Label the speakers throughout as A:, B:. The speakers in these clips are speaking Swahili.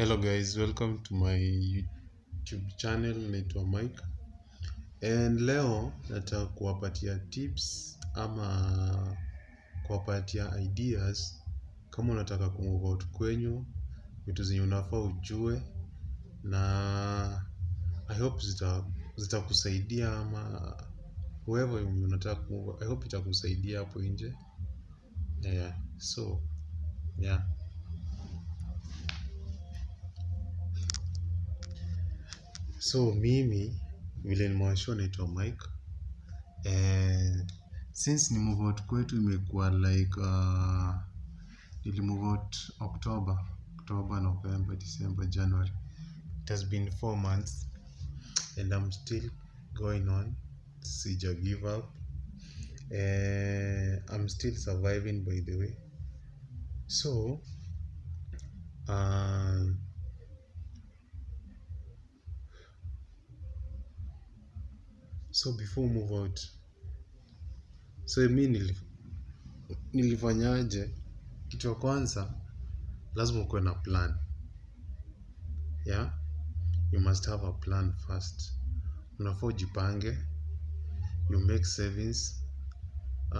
A: Hello guys, welcome to my YouTube channel naitwa Mike. And leo nataka kuwapatia tips ama kuwapatia ideas kama unataka kumove out kwenyu, vitu zenye unafaa ujue na I hope zita zitakusaidia ama whoever unataka kumove, I hope itakusaidia hapo nje. Yeah, so yeah. So mimi vile nimewashua naitwa Mike. And since ni move out kwetu imekuwa like uh, nili move out October, October, November, December, January. It has been four months and I'm still going on. Sija give up. uh, I'm still surviving by the way. So, so before move out. So mi nilif, nilifanyaje? Kitu ya kwanza lazima ukuwe na plan. Yeah? You must have a plan first. Unafaa ujipange. You make savings. Uh,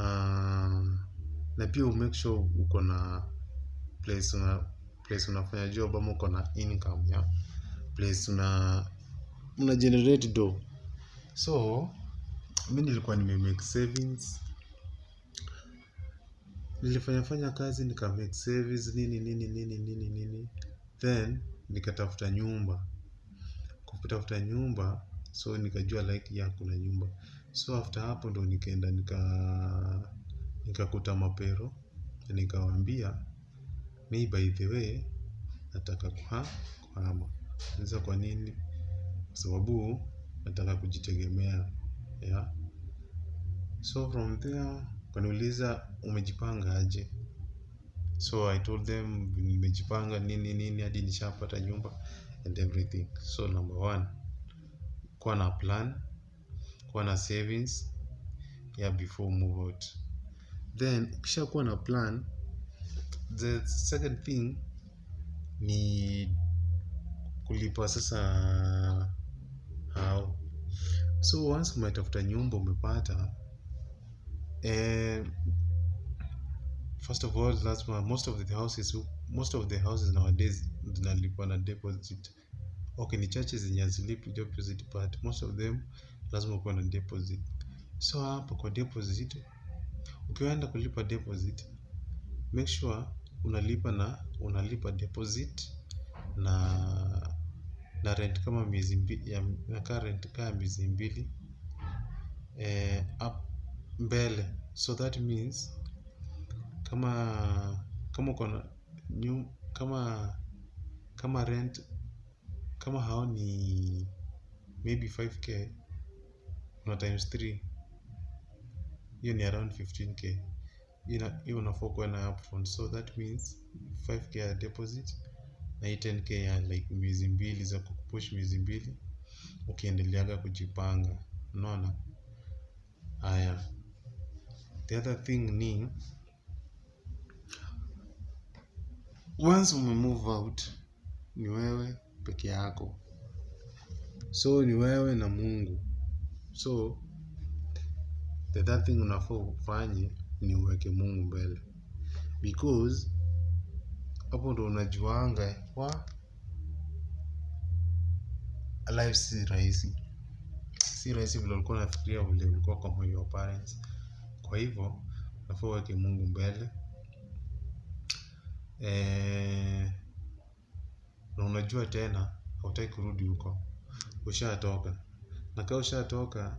A: na pia umake sure uko na place una place unafanya job ama uko na income yeah? Place una una generate do so mi nilikuwa nimemake savings. Nilifanya fanya kazi nika make savings nini nini nini nini nini. Then nikatafuta nyumba. Kutafuta nyumba so nikajua like ya kuna nyumba. So after hapo ndo nikaenda nika nikakuta mapero. Nikawambia mi by the way nataka kuha kuhama. Sasa kwa nini? Kwa sababu nataka kujitegemea yeah so from there kaniuliza umejipanga aje? So i told them nimejipanga nini nini hadi nishapata nyumba and everything. So number one kuwa na plan kuwa na savings yeah before move out. Then ukisha kuwa na plan the second thing ni kulipa sasa so once umetafuta nyumba umepata eh, first of all lazima most of the houses most of the houses nowadays zinalipwa na deposit. Okay ni chache zenye hazilipi deposit but most of them lazima ukuwe na deposit. So hapa kwa deposit ukiwaenda kulipa deposit make sure unalipa na unalipa deposit na na rent kama miezi mbili ya nakaa rent kama miezi mbili eh, up mbele. So that means kama kama uko na kama kama rent kama hao ni maybe 5k una times 3 hiyo ni around 15k Ina- hiyo unafaa kuwa na upfront. So that means 5k ya deposit na hii 10k ya like miezi mbili za kukupush miezi mbili ukiendeleaga kujipanga. Unaona? Haya. The other thing ni once umemove out ni wewe peke yako. So ni wewe na mungu. So the third thing unafaa ufanye ni uweke mungu mbele. Because hapo ndo unajuanga wa life si rahisi. Si rahisi vile ulikuwa unafikiria vile ulikuwa kwa moyo wa parents. Kwa hivyo nafaa uweke mungu mbele. E, na unajua tena hautaki kurudi huko. Ushatoka. Na kaa ushatoka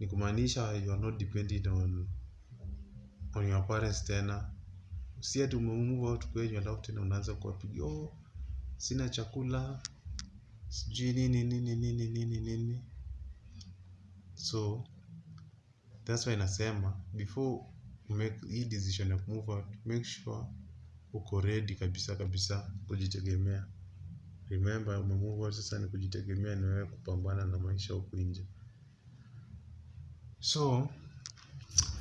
A: ni kumaanisha you are not dependent on, on your parents tena si ati umemove watu kwenye alafu tena unaanza kuwapiga oh, sina chakula sijui nini nini nini nini nini. So that's why nasema before make hii decision ya kumove out make sure uko ready kabisa kabisa kujitegemea. Remember umemove out sasa ni kujitegemea ni wewe kupambana na maisha huku nje. So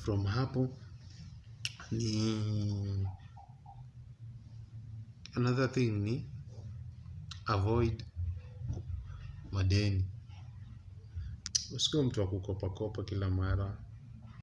A: from hapo ni another thing ni avoid madeni. Usikuwe mtu wa kukopakopa kila mara